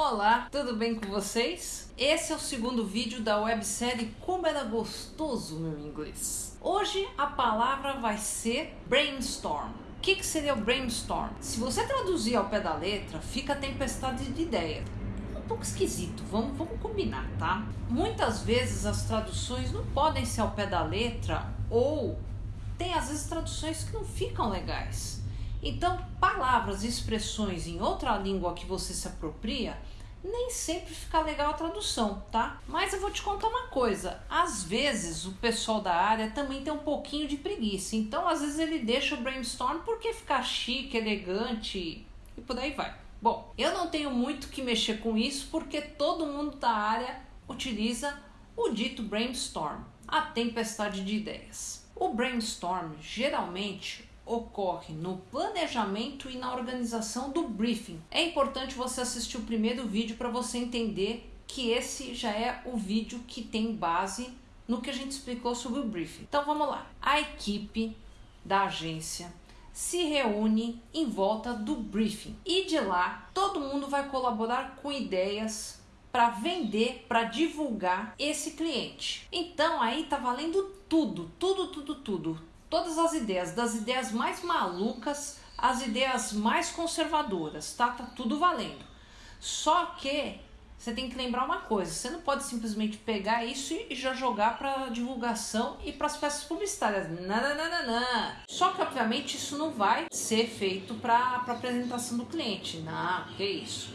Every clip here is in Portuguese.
Olá, tudo bem com vocês? Esse é o segundo vídeo da websérie Como Era Gostoso Meu Inglês. Hoje a palavra vai ser brainstorm. O que, que seria o brainstorm? Se você traduzir ao pé da letra, fica tempestade de ideia. Pouco esquisito, vamos, vamos combinar, tá? Muitas vezes as traduções não podem ser ao pé da letra ou tem às vezes traduções que não ficam legais. Então, palavras e expressões em outra língua que você se apropria, nem sempre fica legal a tradução, tá? Mas eu vou te contar uma coisa: às vezes o pessoal da área também tem um pouquinho de preguiça, então às vezes ele deixa o brainstorm porque fica chique, elegante e por aí vai. Bom, eu não tenho muito que mexer com isso porque todo mundo da área utiliza o dito brainstorm, a tempestade de ideias. O brainstorm geralmente ocorre no planejamento e na organização do briefing. É importante você assistir o primeiro vídeo para você entender que esse já é o vídeo que tem base no que a gente explicou sobre o briefing. Então vamos lá. A equipe da agência se reúne em volta do briefing e de lá todo mundo vai colaborar com ideias para vender, para divulgar esse cliente. Então aí tá valendo tudo, tudo, tudo, tudo todas as ideias, das ideias mais malucas às ideias mais conservadoras, tá? Tá tudo valendo. Só que você tem que lembrar uma coisa: você não pode simplesmente pegar isso e já jogar para divulgação e para as peças publicitárias. Não, Só que, obviamente, isso não vai ser feito para apresentação do cliente. Não, que isso.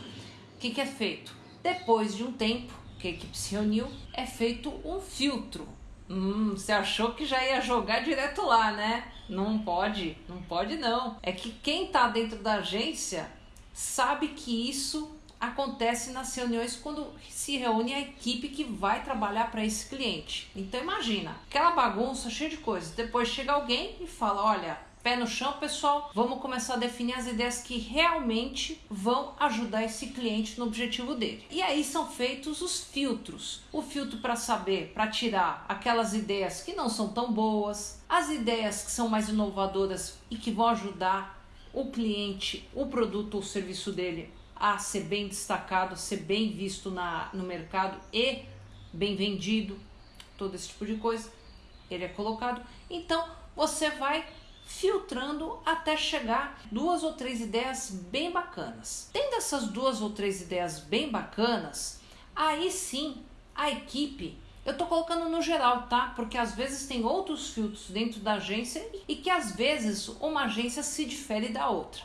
O que, que é feito? Depois de um tempo que a equipe se reuniu, é feito um filtro Hum, você achou que já ia jogar direto lá, né? Não pode, não pode não. É que quem tá dentro da agência sabe que isso acontece nas reuniões quando se reúne a equipe que vai trabalhar para esse cliente. Então imagina, aquela bagunça cheia de coisas. Depois chega alguém e fala: "Olha, Pé no chão, pessoal. Vamos começar a definir as ideias que realmente vão ajudar esse cliente no objetivo dele. E aí são feitos os filtros. O filtro para saber, para tirar aquelas ideias que não são tão boas, as ideias que são mais inovadoras e que vão ajudar o cliente, o produto ou serviço dele a ser bem destacado, a ser bem visto na, no mercado e bem vendido, todo esse tipo de coisa. Ele é colocado. Então você vai filtrando até chegar duas ou três ideias bem bacanas. Tendo essas duas ou três ideias bem bacanas, aí sim a equipe eu tô colocando no geral, tá? Porque às vezes tem outros filtros dentro da agência e que às vezes uma agência se difere da outra.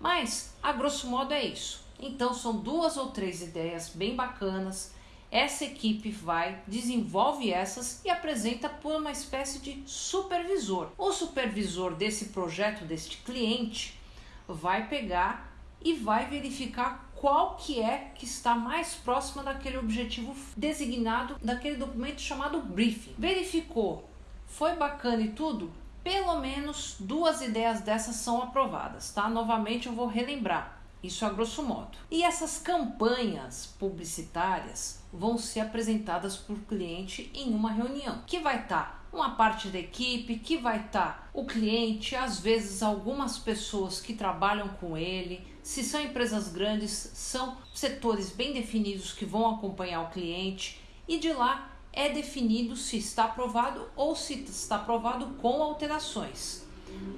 Mas, a grosso modo, é isso. Então, são duas ou três ideias bem bacanas essa equipe vai, desenvolve essas e apresenta por uma espécie de supervisor. O supervisor desse projeto, deste cliente, vai pegar e vai verificar qual que é que está mais próxima daquele objetivo designado daquele documento chamado briefing. Verificou, foi bacana e tudo? Pelo menos duas ideias dessas são aprovadas, tá? Novamente eu vou relembrar. Isso a grosso modo. E essas campanhas publicitárias vão ser apresentadas por cliente em uma reunião, que vai estar tá uma parte da equipe, que vai estar tá o cliente, às vezes algumas pessoas que trabalham com ele. Se são empresas grandes, são setores bem definidos que vão acompanhar o cliente e de lá é definido se está aprovado ou se está aprovado com alterações.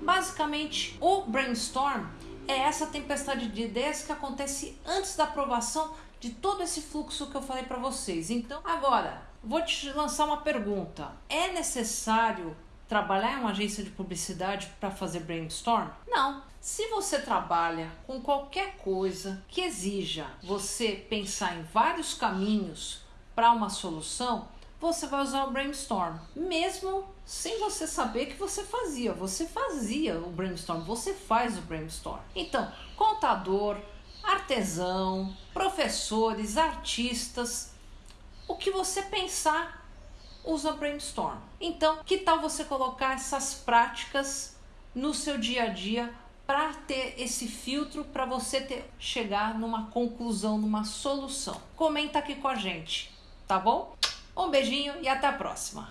Basicamente, o brainstorm é essa tempestade de ideias que acontece antes da aprovação de todo esse fluxo que eu falei para vocês. Então, agora, vou te lançar uma pergunta. É necessário trabalhar em uma agência de publicidade para fazer brainstorm? Não. Se você trabalha com qualquer coisa que exija você pensar em vários caminhos para uma solução, você vai usar o brainstorm, mesmo sem você saber que você fazia. Você fazia o brainstorm, você faz o brainstorm. Então, contador, artesão, professores, artistas, o que você pensar, usa brainstorm. Então, que tal você colocar essas práticas no seu dia a dia para ter esse filtro para você ter, chegar numa conclusão, numa solução? Comenta aqui com a gente, tá bom? Um beijinho e até a próxima!